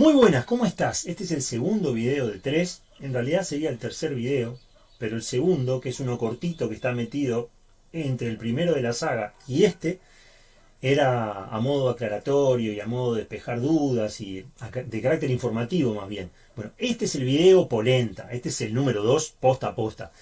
Muy buenas, ¿cómo estás? Este es el segundo video de tres. En realidad sería el tercer video, pero el segundo, que es uno cortito que está metido entre el primero de la saga y este, era a modo aclaratorio y a modo de despejar dudas y de carácter informativo más bien. Bueno, este es el video polenta, este es el número 2, posta a posta.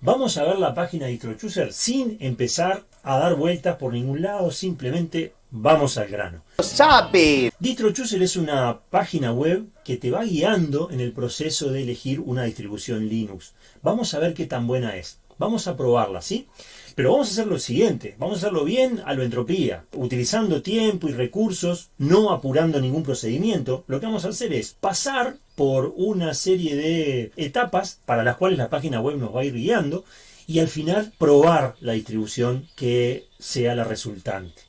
Vamos a ver la página de DistroChooser sin empezar a dar vueltas por ningún lado, simplemente vamos al grano. ¡Sabe! DistroChooser es una página web que te va guiando en el proceso de elegir una distribución Linux. Vamos a ver qué tan buena es. Vamos a probarla, ¿sí? Pero vamos a hacer lo siguiente, vamos a hacerlo bien a lo entropía, utilizando tiempo y recursos, no apurando ningún procedimiento. Lo que vamos a hacer es pasar por una serie de etapas para las cuales la página web nos va a ir guiando y al final probar la distribución que sea la resultante.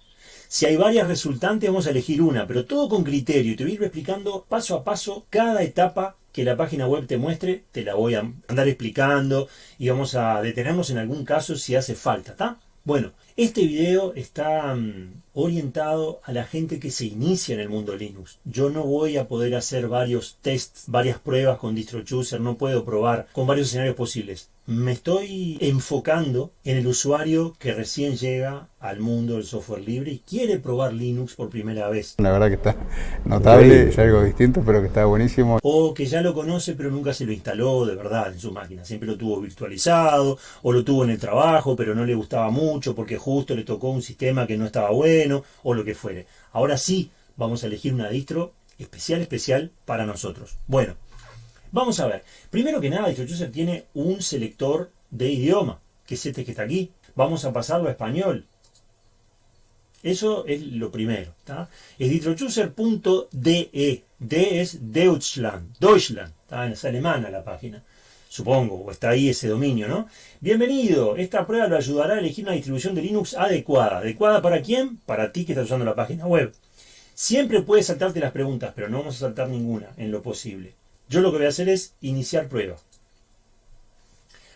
Si hay varias resultantes vamos a elegir una, pero todo con criterio. Te voy a ir explicando paso a paso cada etapa que la página web te muestre, te la voy a andar explicando y vamos a detenernos en algún caso si hace falta, ¿está? Bueno, este video está mm, orientado a la gente que se inicia en el mundo Linux. Yo no voy a poder hacer varios tests, varias pruebas con DistroChooser, no puedo probar con varios escenarios posibles me estoy enfocando en el usuario que recién llega al mundo del software libre y quiere probar Linux por primera vez. La verdad que está notable, es algo distinto, pero que está buenísimo. O que ya lo conoce, pero nunca se lo instaló de verdad en su máquina. Siempre lo tuvo virtualizado, o lo tuvo en el trabajo, pero no le gustaba mucho porque justo le tocó un sistema que no estaba bueno, o lo que fuere. Ahora sí, vamos a elegir una distro especial, especial para nosotros. Bueno, Vamos a ver. Primero que nada, DistroChooser tiene un selector de idioma, que es este que está aquí. Vamos a pasarlo a español. Eso es lo primero. Es distrochooser.de. D es Deutschland. Deutschland. Es alemana la página. Supongo, o está ahí ese dominio, ¿no? Bienvenido. Esta prueba lo ayudará a elegir una distribución de Linux adecuada. ¿Adecuada para quién? Para ti que estás usando la página web. Siempre puedes saltarte las preguntas, pero no vamos a saltar ninguna en lo posible. Yo lo que voy a hacer es iniciar prueba.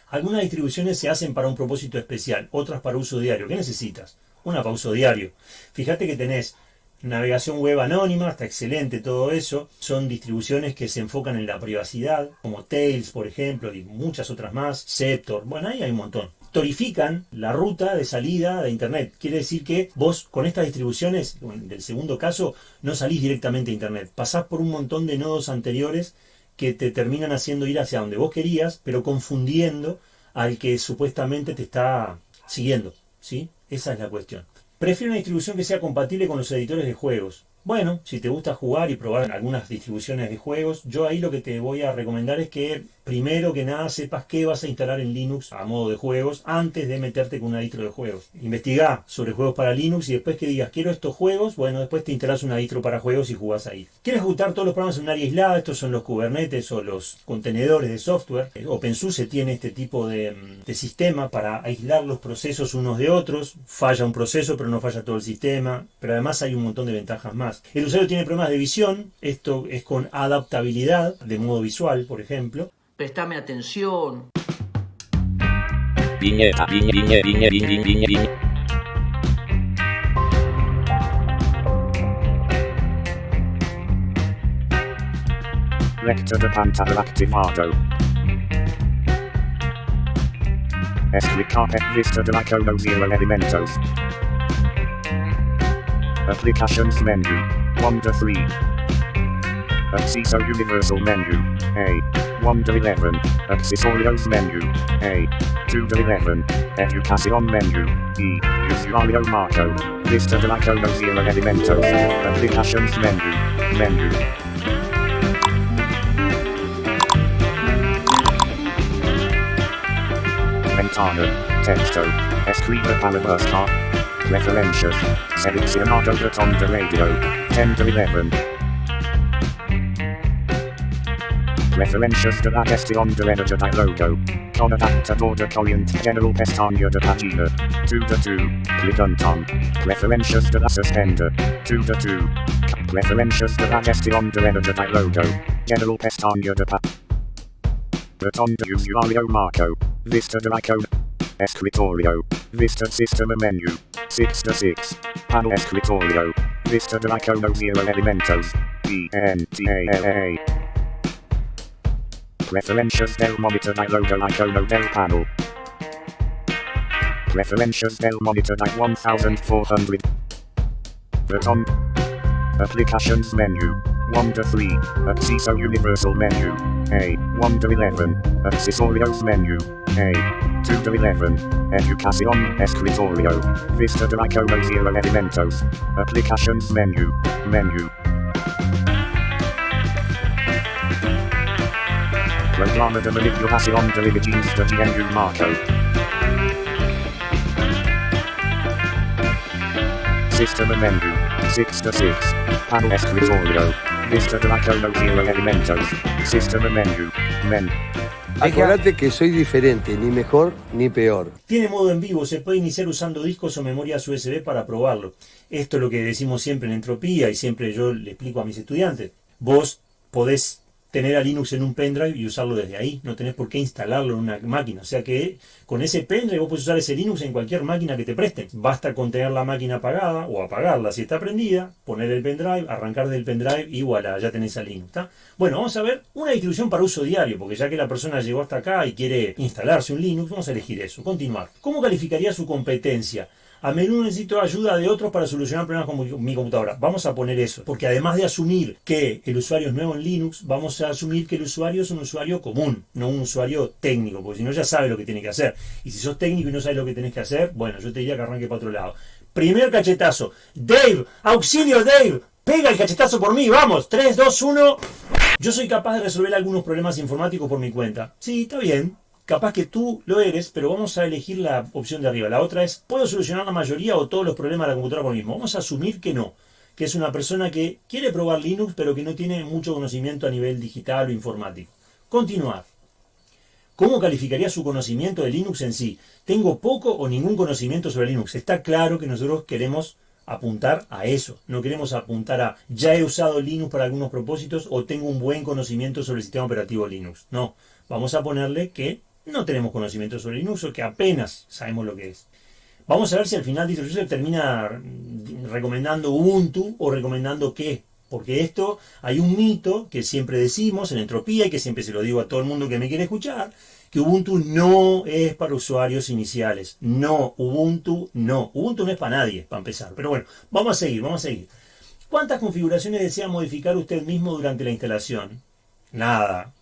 Algunas distribuciones se hacen para un propósito especial, otras para uso diario. ¿Qué necesitas? Una para uso diario. Fíjate que tenés navegación web anónima, está excelente todo eso. Son distribuciones que se enfocan en la privacidad, como Tails, por ejemplo, y muchas otras más. Sceptor, bueno, ahí hay un montón. Torifican la ruta de salida de Internet. Quiere decir que vos con estas distribuciones, del segundo caso, no salís directamente a Internet. Pasás por un montón de nodos anteriores que te terminan haciendo ir hacia donde vos querías, pero confundiendo al que supuestamente te está siguiendo. ¿sí? Esa es la cuestión. Prefiero una distribución que sea compatible con los editores de juegos. Bueno, si te gusta jugar y probar algunas distribuciones de juegos, yo ahí lo que te voy a recomendar es que primero que nada sepas qué vas a instalar en Linux a modo de juegos antes de meterte con una distro de juegos. Investiga sobre juegos para Linux y después que digas quiero estos juegos, bueno, después te instalas una distro para juegos y jugás ahí. ¿Quieres ejecutar todos los programas en un área aislada? Estos son los Kubernetes o los contenedores de software. OpenSUSE tiene este tipo de, de sistema para aislar los procesos unos de otros. Falla un proceso pero no falla todo el sistema. Pero además hay un montón de ventajas más. El usuario tiene problemas de visión, esto es con adaptabilidad, de modo visual, por ejemplo. Prestame atención. Viñeta, viñe, viñe, viñe, viñe, viñe, viñe. Lector de pantalla activado. Explicar vista de la cero elementos. Applications menu. 1 to 3. Accesso Universal menu. A. 1 to 11. Accessorios menu. A. 2 to 11. Educación menu. E. Usuario Marco. Lista de la conocida elementos. Applications menu. Menu. Ventana. Texto. Escribe para buscar. Referencias. Selezionado botón de radio. 10 to 11. Referencias de la gestión de energía de logo. Con adaptador de general pestaña de página. 2 de 2. Clicanton. Referencias de la suspender. 2 de 2. Referencias de la gestión de energía de logo. General pestaña de página. Botón de usuario marco. Vista de icon. Escritorio. Vista System Menu. 6 to 6. Panel Escritorio. Vista del icono zero elementos. E N T A L A. Preferencias del monitor di logo icono del panel. Preferencias del monitor di 1400. Button. Applications menu. 1 to 3. Acceso Universal menu. A. 1 to 11. Accesorios menu. A. 2 to 11. Educación Escritorio. Vista de icono zero elementos. Applications menu. Menu. Programa de manipulación de images de GNU Marco. System menu. 6 to 6. Panel escritorio. Vista de icono zero elementos. System menu. Men. Acordate que soy diferente, ni mejor ni peor. Tiene modo en vivo, se puede iniciar usando discos o memorias USB para probarlo. Esto es lo que decimos siempre en Entropía y siempre yo le explico a mis estudiantes. Vos podés tener a Linux en un pendrive y usarlo desde ahí. No tenés por qué instalarlo en una máquina. O sea que con ese pendrive vos podés usar ese Linux en cualquier máquina que te presten. Basta con tener la máquina apagada o apagarla si está prendida, poner el pendrive, arrancar del pendrive y voilà, ya tenés a Linux. Bueno, vamos a ver una distribución para uso diario, porque ya que la persona llegó hasta acá y quiere instalarse un Linux, vamos a elegir eso. Continuar. ¿Cómo calificaría su competencia? A menudo necesito ayuda de otros para solucionar problemas con mi computadora. Vamos a poner eso, porque además de asumir que el usuario es nuevo en Linux, vamos a asumir que el usuario es un usuario común, no un usuario técnico, porque si no ya sabe lo que tiene que hacer. Y si sos técnico y no sabes lo que tenés que hacer, bueno, yo te diría que arranque para otro lado. Primer cachetazo. Dave, auxilio Dave, pega el cachetazo por mí, vamos. 3, 2, 1. Yo soy capaz de resolver algunos problemas informáticos por mi cuenta. Sí, está bien. Capaz que tú lo eres, pero vamos a elegir la opción de arriba. La otra es, ¿puedo solucionar la mayoría o todos los problemas de la computadora por mí mismo? Vamos a asumir que no, que es una persona que quiere probar Linux, pero que no tiene mucho conocimiento a nivel digital o informático. Continuar. ¿Cómo calificaría su conocimiento de Linux en sí? Tengo poco o ningún conocimiento sobre Linux. Está claro que nosotros queremos apuntar a eso. No queremos apuntar a ya he usado Linux para algunos propósitos o tengo un buen conocimiento sobre el sistema operativo Linux. No, vamos a ponerle que no tenemos conocimiento sobre Linux o que apenas sabemos lo que es. Vamos a ver si al final DistroUser termina recomendando Ubuntu o recomendando qué. Porque esto hay un mito que siempre decimos en Entropía y que siempre se lo digo a todo el mundo que me quiere escuchar, que Ubuntu no es para usuarios iniciales. No, Ubuntu no. Ubuntu no es para nadie, para empezar. Pero bueno, vamos a seguir, vamos a seguir. ¿Cuántas configuraciones desea modificar usted mismo durante la instalación? Nada.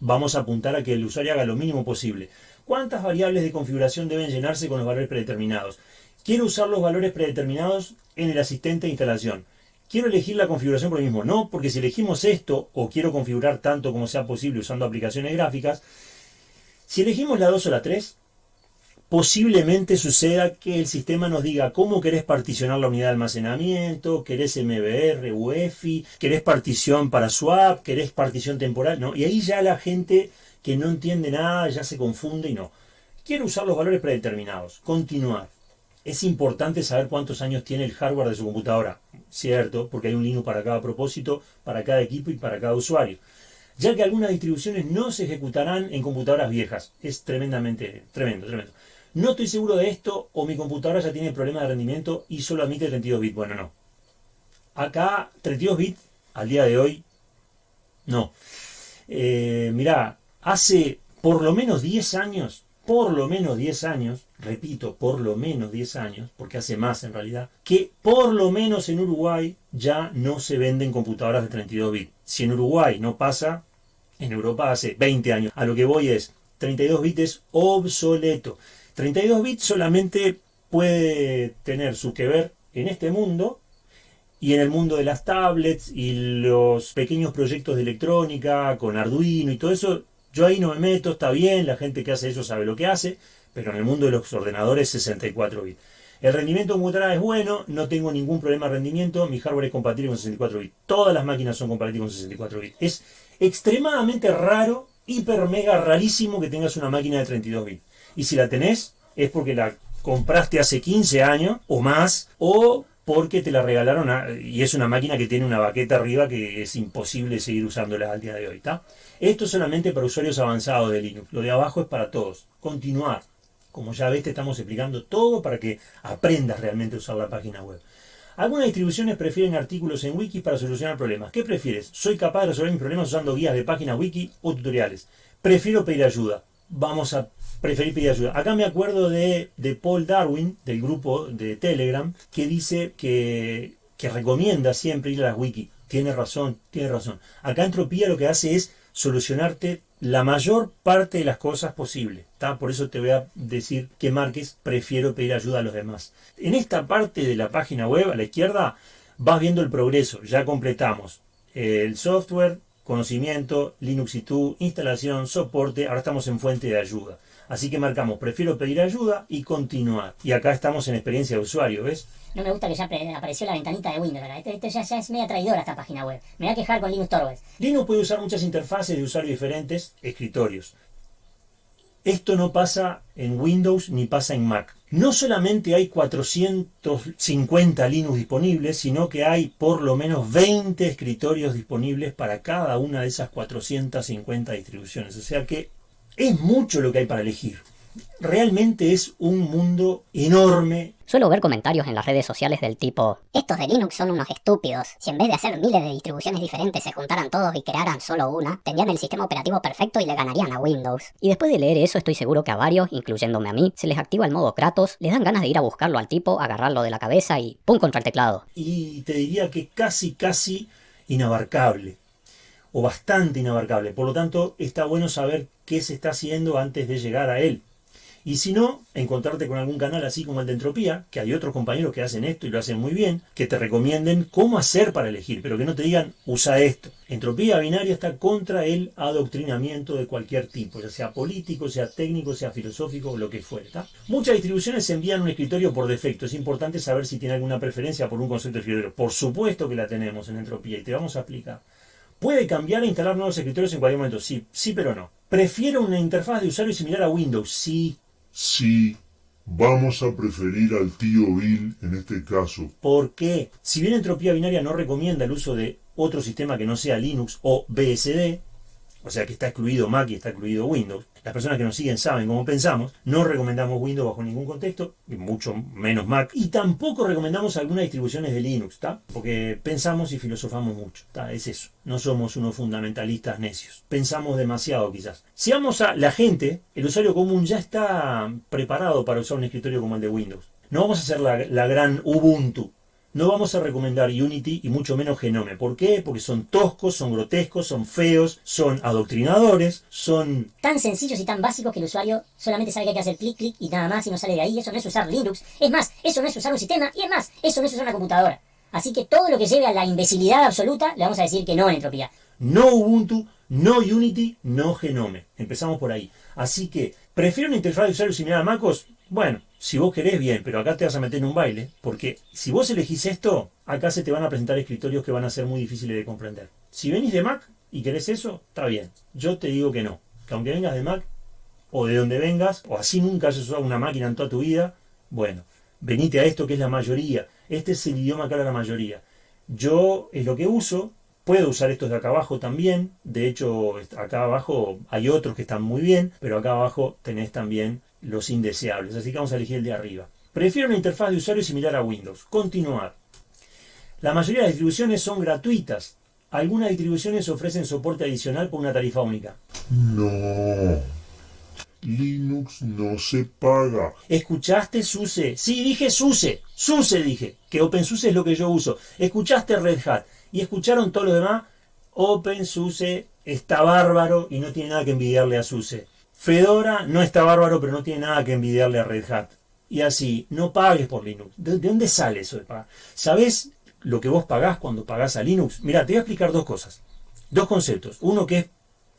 Vamos a apuntar a que el usuario haga lo mínimo posible. ¿Cuántas variables de configuración deben llenarse con los valores predeterminados? Quiero usar los valores predeterminados en el asistente de instalación. ¿Quiero elegir la configuración por mí mismo? No, porque si elegimos esto, o quiero configurar tanto como sea posible usando aplicaciones gráficas, si elegimos la 2 o la 3, posiblemente suceda que el sistema nos diga cómo querés particionar la unidad de almacenamiento, querés MBR, UEFI, querés partición para swap, querés partición temporal, ¿no? Y ahí ya la gente que no entiende nada ya se confunde y no. Quiero usar los valores predeterminados. Continuar. Es importante saber cuántos años tiene el hardware de su computadora. Cierto, porque hay un Linux para cada propósito, para cada equipo y para cada usuario. Ya que algunas distribuciones no se ejecutarán en computadoras viejas. Es tremendamente, tremendo, tremendo. No estoy seguro de esto o mi computadora ya tiene problemas de rendimiento y solo admite 32 bits. Bueno, no. Acá 32 bits al día de hoy, no. Eh, mirá, hace por lo menos 10 años, por lo menos 10 años, repito, por lo menos 10 años, porque hace más en realidad, que por lo menos en Uruguay ya no se venden computadoras de 32 bits. Si en Uruguay no pasa, en Europa hace 20 años. A lo que voy es, 32 bits es obsoleto. 32 bits solamente puede tener su que ver en este mundo y en el mundo de las tablets y los pequeños proyectos de electrónica con Arduino y todo eso. Yo ahí no me meto, está bien, la gente que hace eso sabe lo que hace, pero en el mundo de los ordenadores 64 bits. El rendimiento computadora es bueno, no tengo ningún problema de rendimiento, mi hardware es compatible con 64 bits. Todas las máquinas son compatibles con 64 bits. Es extremadamente raro, hiper mega rarísimo que tengas una máquina de 32 bits. Y si la tenés, es porque la compraste hace 15 años o más, o porque te la regalaron y es una máquina que tiene una baqueta arriba que es imposible seguir usándola al día de hoy. Esto es solamente para usuarios avanzados de Linux. Lo de abajo es para todos. Continuar. Como ya ves, te estamos explicando todo para que aprendas realmente a usar la página web. Algunas distribuciones prefieren artículos en wiki para solucionar problemas. ¿Qué prefieres? Soy capaz de resolver mis problemas usando guías de páginas wiki o tutoriales. Prefiero pedir ayuda. Vamos a preferir pedir ayuda. Acá me acuerdo de, de Paul Darwin, del grupo de Telegram, que dice que, que recomienda siempre ir a las wiki. Tiene razón, tiene razón. Acá Entropía lo que hace es solucionarte la mayor parte de las cosas posible. Por eso te voy a decir que marques, prefiero pedir ayuda a los demás. En esta parte de la página web, a la izquierda, vas viendo el progreso. Ya completamos el software, conocimiento, Linux y tú, instalación, soporte, ahora estamos en fuente de ayuda. Así que marcamos, prefiero pedir ayuda y continuar. Y acá estamos en experiencia de usuario, ¿ves? No me gusta que ya apareció la ventanita de Windows. Esto, este ya, ya, es media traidora esta página web. Me voy a quejar con Linux Torvalds. Linux puede usar muchas interfaces de usuario diferentes, escritorios. Esto no pasa en Windows ni pasa en Mac. No solamente hay 450 Linux disponibles, sino que hay por lo menos 20 escritorios disponibles para cada una de esas 450 distribuciones. O sea que es mucho lo que hay para elegir. Realmente es un mundo enorme. Suelo ver comentarios en las redes sociales del tipo Estos de Linux son unos estúpidos. Si en vez de hacer miles de distribuciones diferentes se juntaran todos y crearan solo una, tendrían el sistema operativo perfecto y le ganarían a Windows. Y después de leer eso estoy seguro que a varios, incluyéndome a mí, se les activa el modo Kratos, les dan ganas de ir a buscarlo al tipo, agarrarlo de la cabeza y ¡pum! contra el teclado. Y te diría que casi, casi inabarcable o bastante inabarcable. Por lo tanto, está bueno saber qué se está haciendo antes de llegar a él. Y si no, encontrarte con algún canal así como el de Entropía, que hay otros compañeros que hacen esto y lo hacen muy bien, que te recomienden cómo hacer para elegir, pero que no te digan usa esto. Entropía binaria está contra el adoctrinamiento de cualquier tipo, ya sea político, sea técnico, sea filosófico, lo que fuera. Muchas distribuciones envían un escritorio por defecto. Es importante saber si tiene alguna preferencia por un concepto de escritorio. Por supuesto que la tenemos en Entropía y te vamos a explicar. Puede cambiar e instalar nuevos escritorios en cualquier momento. Sí, sí, pero no. Prefiero una interfaz de usuario similar a Windows. Sí. Sí. Vamos a preferir al tío Bill en este caso. ¿Por qué? Si bien Entropía Binaria no recomienda el uso de otro sistema que no sea Linux o BSD, o sea que está excluido Mac y está excluido Windows, las personas que nos siguen saben cómo pensamos, no recomendamos Windows bajo ningún contexto, y mucho menos Mac, y tampoco recomendamos algunas distribuciones de Linux, ¿está? Porque pensamos y filosofamos mucho, ¿está? Es eso, no somos unos fundamentalistas necios, pensamos demasiado quizás. Si vamos a la gente, el usuario común ya está preparado para usar un escritorio como el de Windows. No vamos a hacer la gran Ubuntu, no vamos a recomendar Unity y mucho menos Genome. ¿Por qué? Porque son toscos, son grotescos, son feos, son adoctrinadores, son... Tan sencillos y tan básicos que el usuario solamente sabe que hay que hacer clic, clic y nada más y no sale de ahí. Eso no es usar Linux. Es más, eso no es usar un sistema y es más, eso no es usar una computadora. Así que todo lo que lleve a la imbecilidad absoluta le vamos a decir que no en entropía. No Ubuntu, no Unity, no Genome. Empezamos por ahí. Así que, ¿prefiero una interfaz de usuario similar a MacOS? Bueno, si vos querés bien, pero acá te vas a meter en un baile, porque si vos elegís esto, acá se te van a presentar escritorios que van a ser muy difíciles de comprender. Si venís de Mac y querés eso, está bien. Yo te digo que no. Que aunque vengas de Mac, o de donde vengas, o así nunca hayas usado una máquina en toda tu vida, bueno, venite a esto que es la mayoría. Este es el idioma que habla la mayoría. Yo es lo que uso, Puedo usar estos de acá abajo también. De hecho, acá abajo hay otros que están muy bien, pero acá abajo tenés también los indeseables. Así que vamos a elegir el de arriba. Prefiero una interfaz de usuario similar a Windows. Continuar. La mayoría de las distribuciones son gratuitas. Algunas distribuciones ofrecen soporte adicional por una tarifa única. No. Linux no se paga. ¿Escuchaste SUSE? Sí, dije SUSE. SUSE dije. Que OpenSUSE es lo que yo uso. ¿Escuchaste Red Hat? ¿Y escucharon todo lo demás? OpenSUSE está bárbaro y no tiene nada que envidiarle a SUSE. Fedora no está bárbaro, pero no tiene nada que envidiarle a Red Hat. Y así, no pagues por Linux. ¿De, dónde sale eso de pagar? ¿Sabés lo que vos pagás cuando pagás a Linux? Mira, te voy a explicar dos cosas. Dos conceptos. Uno que es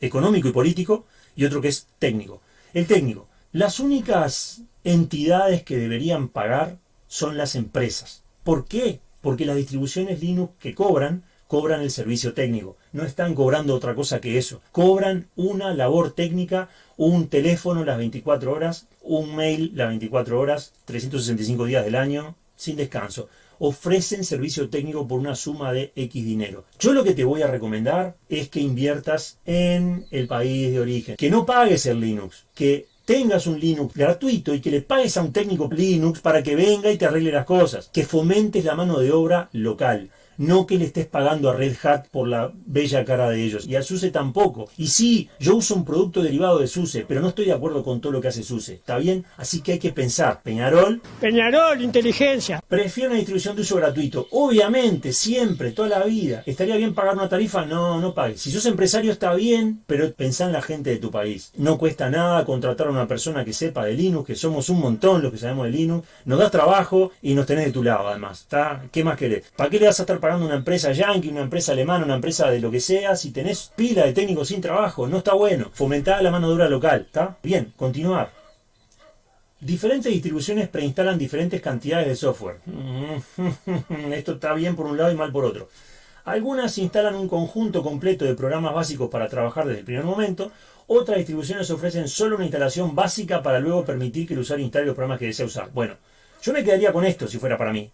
económico y político y otro que es técnico. El técnico. Las únicas entidades que deberían pagar son las empresas. ¿Por qué? Porque las distribuciones Linux que cobran cobran el servicio técnico. No están cobrando otra cosa que eso. Cobran una labor técnica, un teléfono las 24 horas, un mail las 24 horas, 365 días del año, sin descanso. Ofrecen servicio técnico por una suma de X dinero. Yo lo que te voy a recomendar es que inviertas en el país de origen. Que no pagues el Linux, que tengas un Linux gratuito y que le pagues a un técnico Linux para que venga y te arregle las cosas, que fomentes la mano de obra local no que le estés pagando a Red Hat por la bella cara de ellos. Y a SUSE tampoco. Y sí, yo uso un producto derivado de SUSE, pero no estoy de acuerdo con todo lo que hace SUSE. ¿Está bien? Así que hay que pensar. Peñarol. Peñarol, inteligencia. Prefiero una distribución de uso gratuito. Obviamente, siempre, toda la vida. ¿Estaría bien pagar una tarifa? No, no pagues. Si sos empresario está bien, pero pensá en la gente de tu país. No cuesta nada contratar a una persona que sepa de Linux, que somos un montón los que sabemos de Linux. Nos das trabajo y nos tenés de tu lado además. ¿Está? ¿Qué más querés? ¿Para qué le vas a estar pagando una empresa yankee, una empresa alemana, una empresa de lo que sea, si tenés pila de técnicos sin trabajo, no está bueno. Fomentar la mano de obra local, ¿está? Bien, continuar. Diferentes distribuciones preinstalan diferentes cantidades de software. Esto está bien por un lado y mal por otro. Algunas instalan un conjunto completo de programas básicos para trabajar desde el primer momento. Otras distribuciones ofrecen solo una instalación básica para luego permitir que el usuario instale los programas que desea usar. Bueno, yo me quedaría con esto si fuera para mí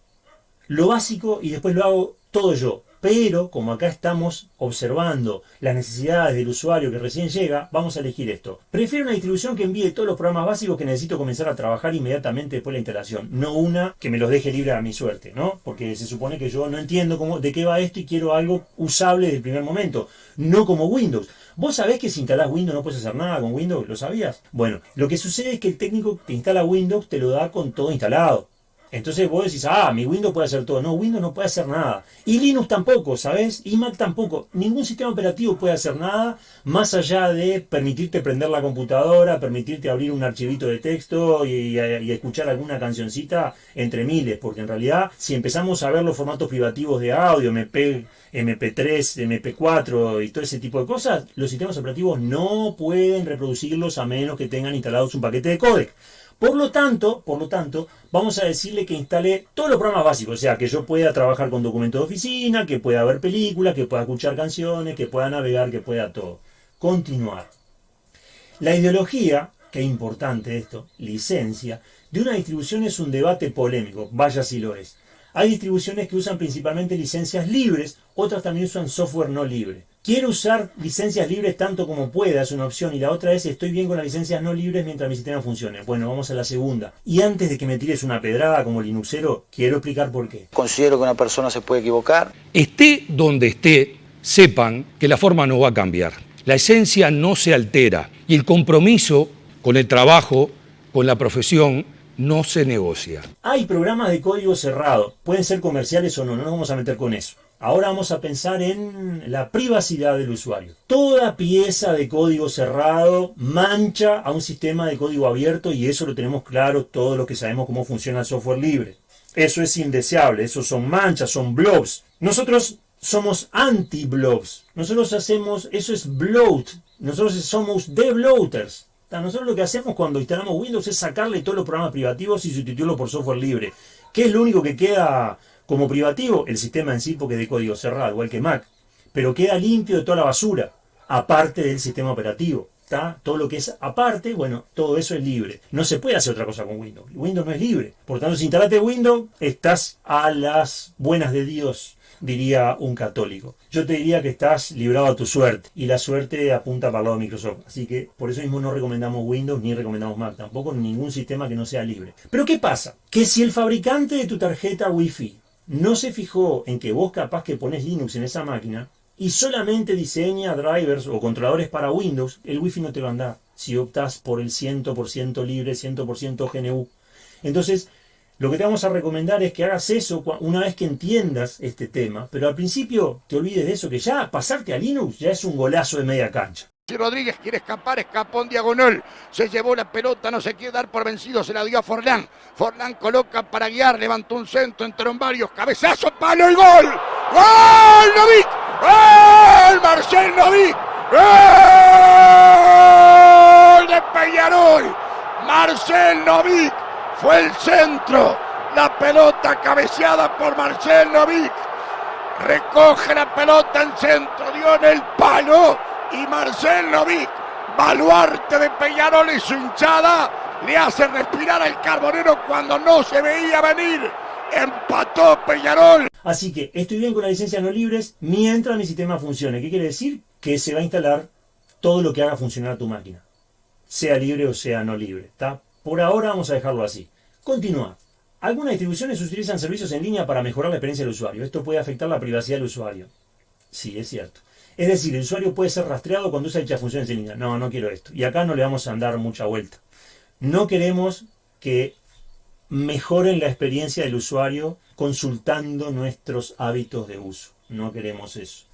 lo básico y después lo hago todo yo. Pero como acá estamos observando las necesidades del usuario que recién llega, vamos a elegir esto. Prefiero una distribución que envíe todos los programas básicos que necesito comenzar a trabajar inmediatamente después de la instalación. No una que me los deje libre a mi suerte, ¿no? Porque se supone que yo no entiendo de qué va esto y quiero algo usable desde el primer momento. No como Windows. ¿Vos sabés que si instalás Windows no puedes hacer nada con Windows? ¿Lo sabías? Bueno, lo que sucede es que el técnico que instala Windows te lo da con todo instalado. Entonces vos decís, ah, mi Windows puede hacer todo. No, Windows no puede hacer nada. Y Linux tampoco, ¿sabes? Y Mac tampoco. Ningún sistema operativo puede hacer nada más allá de permitirte prender la computadora, permitirte abrir un archivito de texto y, escuchar alguna cancioncita entre miles. Porque en realidad, si empezamos a ver los formatos privativos de audio, MP, MP3, MP4 y todo ese tipo de cosas, los sistemas operativos no pueden reproducirlos a menos que tengan instalados un paquete de códec. Por lo tanto, por lo tanto, vamos a decirle que instale todos los programas básicos, o sea, que yo pueda trabajar con documentos de oficina, que pueda ver películas, que pueda escuchar canciones, que pueda navegar, que pueda todo. Continuar. La ideología, que importante esto, licencia, de una distribución es un debate polémico, vaya si lo es. Hay distribuciones que usan principalmente licencias libres, otras también usan software no libre. Quiero usar licencias libres tanto como pueda, es una opción. Y la otra es, estoy bien con las licencias no libres mientras mi sistema funcione. Bueno, vamos a la segunda. Y antes de que me tires una pedrada como Linuxero, quiero explicar por qué. Considero que una persona se puede equivocar. Esté donde esté, sepan que la forma no va a cambiar. La esencia no se altera y el compromiso con el trabajo, con la profesión, no se negocia. Hay programas de código cerrado, pueden ser comerciales o no, no nos vamos a meter con eso. Ahora vamos a pensar en la privacidad del usuario. Toda pieza de código cerrado mancha a un sistema de código abierto y eso lo tenemos claro todos los que sabemos cómo funciona el software libre. Eso es indeseable, eso son manchas, son blobs. Nosotros somos anti-blobs. Nosotros hacemos, eso es bloat. Nosotros somos de-bloaters. Nosotros lo que hacemos cuando instalamos Windows es sacarle todos los programas privativos y sustituirlo por software libre. ¿Qué es lo único que queda como privativo? El sistema en sí, porque es de código cerrado, igual que Mac. Pero queda limpio de toda la basura, aparte del sistema operativo. Todo lo que es aparte, bueno, todo eso es libre. No se puede hacer otra cosa con Windows. Windows no es libre. Por tanto, si instalate Windows, estás a las buenas de Dios diría un católico. Yo te diría que estás librado a tu suerte y la suerte apunta para el lado de Microsoft. Así que por eso mismo no recomendamos Windows ni recomendamos Mac, tampoco ningún sistema que no sea libre. Pero ¿qué pasa? Que si el fabricante de tu tarjeta Wi-Fi no se fijó en que vos capaz que pones Linux en esa máquina y solamente diseña drivers o controladores para Windows, el Wi-Fi no te va a andar si optas por el 100% libre, 100% GNU. Entonces, lo que te vamos a recomendar es que hagas eso una vez que entiendas este tema, pero al principio te olvides de eso, que ya pasarte a Linux ya es un golazo de media cancha. Si Rodríguez quiere escapar, escapó en diagonal. Se llevó la pelota, no se quiere dar por vencido, se la dio a Forlán. Forlán coloca para guiar, levantó un centro, entró en varios, cabezazo, palo y gol. ¡Gol, Novik! ¡Gol, Marcel Novik! ¡Gol de Peñarol! Marcel Novik fue el centro. La pelota cabeceada por Marcel Novik. Recoge la pelota en centro, dio en el palo. Y Marcel Novik, baluarte de Peñarol y su hinchada, le hace respirar al carbonero cuando no se veía venir. Empató Peñarol. Así que estoy bien con las licencias no libres mientras mi sistema funcione. ¿Qué quiere decir? Que se va a instalar todo lo que haga funcionar tu máquina. sea libre o sea no libre. ¿está? Por ahora vamos a dejarlo así. Continúa. Algunas distribuciones utilizan servicios en línea para mejorar la experiencia del usuario. Esto puede afectar la privacidad del usuario. Sí, es cierto. Es decir, el usuario puede ser rastreado cuando usa dichas funciones en línea. No, no quiero esto. Y acá no le vamos a dar mucha vuelta. No queremos que mejoren la experiencia del usuario consultando nuestros hábitos de uso. No queremos eso.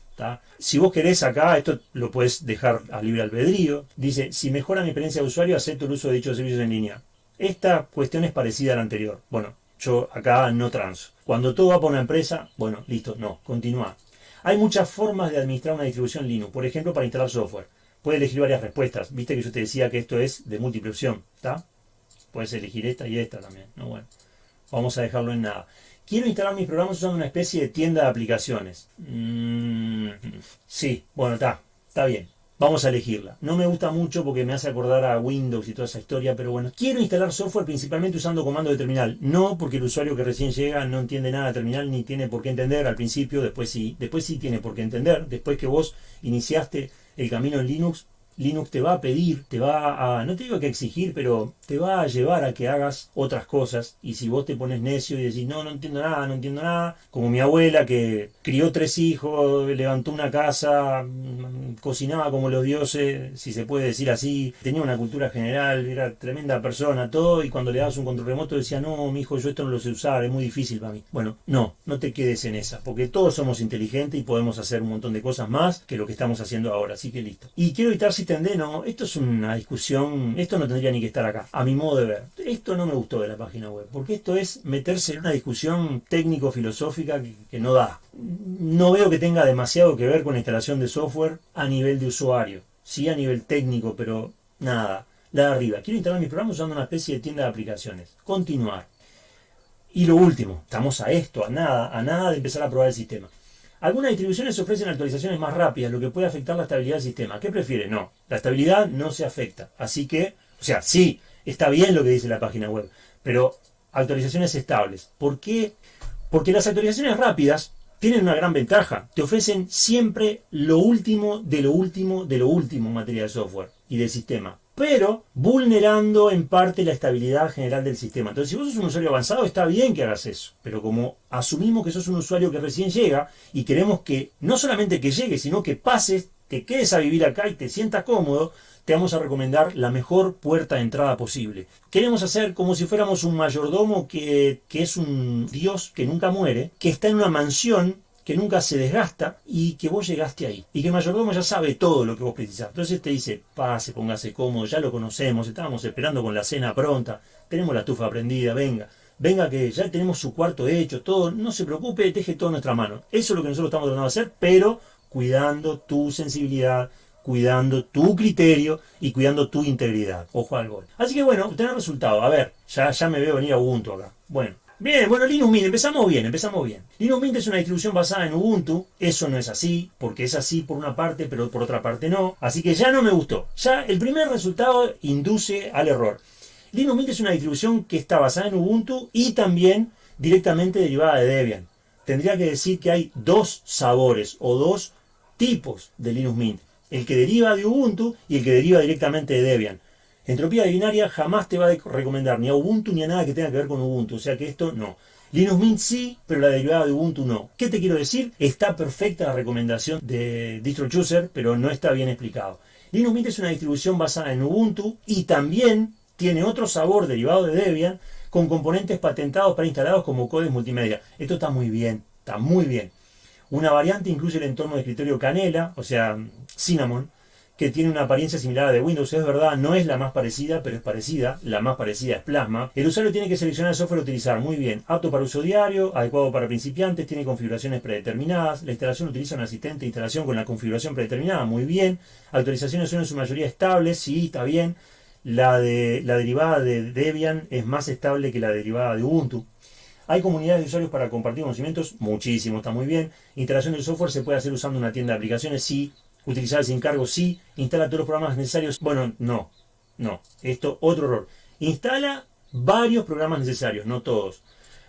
Si vos querés acá, esto lo puedes dejar a libre albedrío. Dice, si mejora mi experiencia de usuario, acepto el uso de dichos servicios en línea. Esta cuestión es parecida a la anterior. Bueno, yo acá no transo. Cuando todo va por una empresa, bueno, listo, no, continúa. Hay muchas formas de administrar una distribución Linux. Por ejemplo, para instalar software. Puedes elegir varias respuestas. Viste que yo te decía que esto es de múltiple opción, ¿está? Puedes elegir esta y esta también. No, bueno. Vamos a dejarlo en nada. Quiero instalar mis programas usando una especie de tienda de aplicaciones. Mm, sí, bueno, está, está bien. Vamos a elegirla. No me gusta mucho porque me hace acordar a Windows y toda esa historia, pero bueno, quiero instalar software principalmente usando comando de terminal. No porque el usuario que recién llega no entiende nada de terminal ni tiene por qué entender al principio, después sí, después sí tiene por qué entender. Después que vos iniciaste el camino en Linux, Linux te va a pedir, te va a, no te digo que exigir, pero te va a llevar a que hagas otras cosas. Y si vos te pones necio y decís, no, no entiendo nada, no entiendo nada, como mi abuela que crió tres hijos, levantó una casa, mm, cocinaba como los dioses, si se puede decir así, tenía una cultura general, era tremenda persona, todo, y cuando le dabas un control remoto decía, no, mi hijo, yo esto no lo sé usar, es muy difícil para mí. Bueno, no, no te quedes en esa, porque todos somos inteligentes y podemos hacer un montón de cosas más que lo que estamos haciendo ahora, así que listo. Y quiero evitar no, esto es una discusión, esto no tendría ni que estar acá, a mi modo de ver. Esto no me gustó de la página web, porque esto es meterse en una discusión técnico-filosófica que, no da. No veo que tenga demasiado que ver con la instalación de software a nivel de usuario. Sí a nivel técnico, pero nada. La de arriba. Quiero instalar mi programa usando una especie de tienda de aplicaciones. Continuar. Y lo último, estamos a esto, a nada, a nada de empezar a probar el sistema. Algunas distribuciones ofrecen actualizaciones más rápidas, lo que puede afectar la estabilidad del sistema. ¿Qué prefiere? No, la estabilidad no se afecta. Así que, o sea, sí, está bien lo que dice la página web, pero actualizaciones estables. ¿Por qué? Porque las actualizaciones rápidas tienen una gran ventaja. Te ofrecen siempre lo último de lo último de lo último en materia de software y de sistema pero vulnerando en parte la estabilidad general del sistema. Entonces, si vos sos un usuario avanzado, está bien que hagas eso, pero como asumimos que sos un usuario que recién llega y queremos que no solamente que llegue, sino que pases, te quedes a vivir acá y te sientas cómodo, te vamos a recomendar la mejor puerta de entrada posible. Queremos hacer como si fuéramos un mayordomo que, que es un dios que nunca muere, que está en una mansión que nunca se desgasta y que vos llegaste ahí. Y que el mayordomo ya sabe todo lo que vos precisás. Entonces te dice, pase, póngase cómodo, ya lo conocemos, estábamos esperando con la cena pronta, tenemos la estufa prendida, venga. Venga que ya tenemos su cuarto hecho, todo, no se preocupe, deje todo en nuestra mano. Eso es lo que nosotros estamos tratando de hacer, pero cuidando tu sensibilidad, cuidando tu criterio y cuidando tu integridad. Ojo al gol. Así que bueno, tener resultado. A ver, ya, ya me veo venir a Ubuntu acá. Bueno, Bien, bueno, Linux Mint, empezamos bien, empezamos bien. Linux Mint es una distribución basada en Ubuntu, eso no es así, porque es así por una parte, pero por otra parte no. Así que ya no me gustó. Ya el primer resultado induce al error. Linux Mint es una distribución que está basada en Ubuntu y también directamente derivada de Debian. Tendría que decir que hay dos sabores o dos tipos de Linux Mint. El que deriva de Ubuntu y el que deriva directamente de Debian. Entropía binaria jamás te va a recomendar ni a Ubuntu ni a nada que tenga que ver con Ubuntu. O sea que esto no. Linux Mint sí, pero la derivada de Ubuntu no. ¿Qué te quiero decir? Está perfecta la recomendación de DistroChooser, pero no está bien explicado. Linux Mint es una distribución basada en Ubuntu y también tiene otro sabor derivado de Debian con componentes patentados para instalados como codes multimedia. Esto está muy bien, está muy bien. Una variante incluye el entorno de escritorio Canela, o sea, Cinnamon, que tiene una apariencia similar a de Windows, es verdad, no es la más parecida, pero es parecida, la más parecida es Plasma. El usuario tiene que seleccionar el software a utilizar, muy bien, apto para uso diario, adecuado para principiantes, tiene configuraciones predeterminadas, la instalación utiliza un asistente de instalación con la configuración predeterminada, muy bien, actualizaciones son en su mayoría estables, sí, está bien, la, de, la derivada de Debian es más estable que la derivada de Ubuntu. Hay comunidades de usuarios para compartir conocimientos, muchísimo, está muy bien. Instalación del software se puede hacer usando una tienda de aplicaciones, sí, utilizar sin cargo, sí, instala todos los programas necesarios. Bueno, no, no, esto otro error. Instala varios programas necesarios, no todos.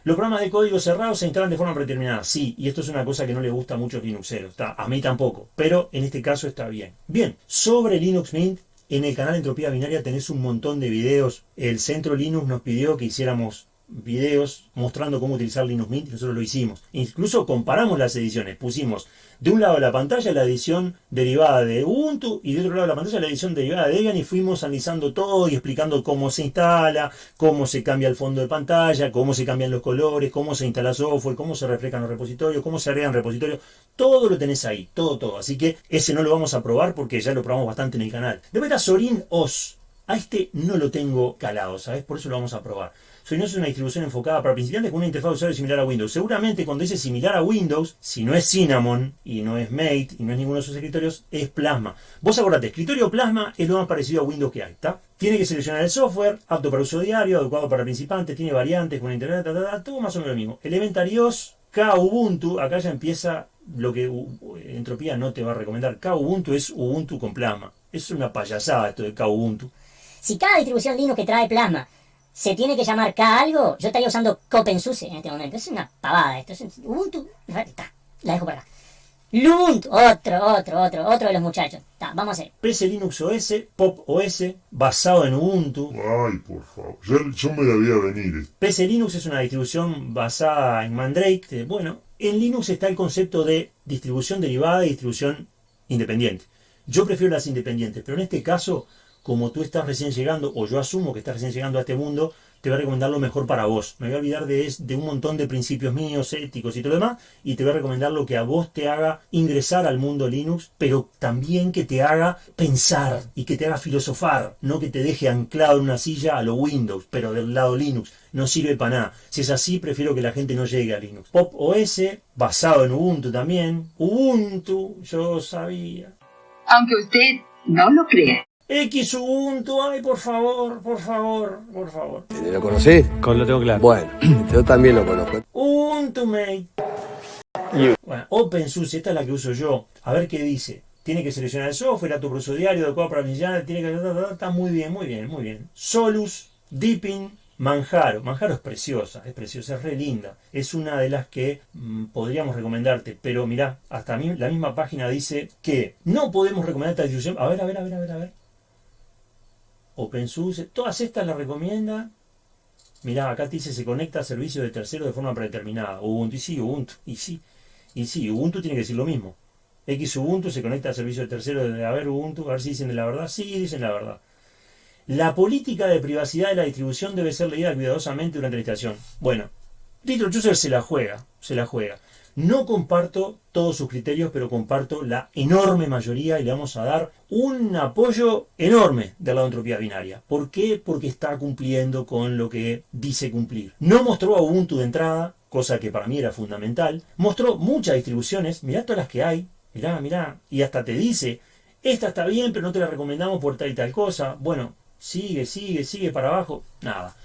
Los programas de código cerrado se instalan de forma predeterminada, sí, y esto es una cosa que no le gusta mucho a Linuxeros, a mí tampoco, pero en este caso está bien. Bien, sobre Linux Mint, En el canal Entropía Binaria tenés un montón de videos. El Centro Linux nos pidió que hiciéramos videos mostrando cómo utilizar Linux Mint y nosotros lo hicimos. Incluso comparamos las ediciones. Pusimos de un lado de la pantalla la edición derivada de Ubuntu y de otro lado de la pantalla la edición derivada de Debian y fuimos analizando todo y explicando cómo se instala, cómo se cambia el fondo de pantalla, cómo se cambian los colores, cómo se instala software, cómo se reflejan los repositorios, cómo se agregan repositorios. Todo lo tenés ahí, todo, todo. Así que ese no lo vamos a probar porque ya lo probamos bastante en el canal. Después está Sorin OS. A este no lo tengo calado, ¿sabes? Por eso lo vamos a probar. No es una distribución enfocada para principiantes con una interfaz de usuario similar a Windows. Seguramente cuando dice similar a Windows, si no es Cinnamon y no es Mate y no es ninguno de sus escritorios, es Plasma. Vos acordate, escritorio Plasma es lo más parecido a Windows que hay, ¿está? Tiene que seleccionar el software, apto para uso diario, adecuado para principiantes, tiene variantes con internet, todo más o menos lo mismo. Elementarios, K Ubuntu, acá ya empieza lo que Entropía no te va a recomendar. K Ubuntu es Ubuntu con Plasma. Es una payasada esto de K Ubuntu. Si cada distribución Linux que trae Plasma se tiene que llamar K algo, yo estaría usando CopenSUSE en este momento. Es una pavada esto. Es Ubuntu. La dejo por acá. Lubuntu, otro, otro, otro, otro de los muchachos. vamos a ver. PC Linux OS, Pop OS, basado en Ubuntu. Ay, por favor, yo, me la voy a venir. PC Linux es una distribución basada en Mandrake. Bueno, en Linux está el concepto de distribución derivada y distribución independiente. Yo prefiero las independientes, pero en este caso como tú estás recién llegando, o yo asumo que estás recién llegando a este mundo, te voy a recomendar lo mejor para vos. Me voy a olvidar de, de, un montón de principios míos, éticos y todo lo demás, y te voy a recomendar lo que a vos te haga ingresar al mundo Linux, pero también que te haga pensar y que te haga filosofar, no que te deje anclado en una silla a lo Windows, pero del lado Linux. No sirve para nada. Si es así, prefiero que la gente no llegue a Linux. Pop OS, basado en Ubuntu también. Ubuntu, yo sabía. Aunque usted no lo crea. X Ubuntu, ay, por favor, por favor, por favor. ¿Lo conocés? Con lo tengo claro. Bueno, yo también lo conozco. Ubuntu, mate. Bueno, OpenSUSE, esta es la que uso yo. A ver qué dice. Tiene que seleccionar el software, a tu uso diario, adecuado para iniciar, tiene que... Está muy bien, muy bien, muy bien. Solus, Deepin, Manjaro. Manjaro es preciosa, es preciosa, es re linda. Es una de las que mm, podríamos recomendarte. Pero mirá, hasta mí, la misma página dice que no podemos recomendar esta distribución. A ver, a ver, a ver, a ver, a ver. OpenSUSE, todas estas las recomienda. Mirá, acá te dice se conecta a servicios de terceros de forma predeterminada. Ubuntu, y sí, Ubuntu, y sí, y sí, Ubuntu tiene que decir lo mismo. X Ubuntu se conecta a servicios de terceros de, a ver Ubuntu, a ver si dicen la verdad. Sí, dicen la verdad. La política de privacidad de la distribución debe ser leída cuidadosamente durante la instalación. Bueno, DistroChooser se la juega, se la juega. No comparto todos sus criterios, pero comparto la enorme mayoría y le vamos a dar un apoyo enorme de la entropía binaria. ¿Por qué? Porque está cumpliendo con lo que dice cumplir. No mostró a Ubuntu de entrada, cosa que para mí era fundamental. Mostró muchas distribuciones, mirá todas las que hay, mirá, mirá, y hasta te dice, esta está bien, pero no te la recomendamos por tal y tal cosa. Bueno, sigue, sigue, sigue para abajo, nada.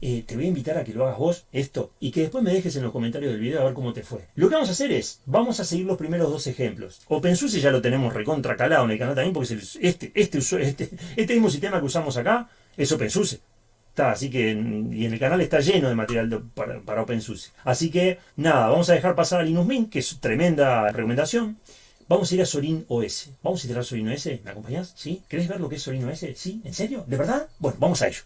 Eh, te voy a invitar a que lo hagas vos, esto, y que después me dejes en los comentarios del video a ver cómo te fue. Lo que vamos a hacer es, vamos a seguir los primeros dos ejemplos. OpenSUSE ya lo tenemos recontra calado en el canal también, porque este, este, este, este mismo sistema que usamos acá es OpenSUSE. Está, así que y en el canal está lleno de material para, para OpenSUSE. Así que nada, vamos a dejar pasar a Linux Mint, que es tremenda recomendación. Vamos a ir a Sorin OS. Vamos a instalar Sorin OS. ¿Me acompañás? ¿Sí? ¿Querés ver lo que es Sorin OS? ¿Sí? ¿En serio? ¿De verdad? Bueno, vamos a ello.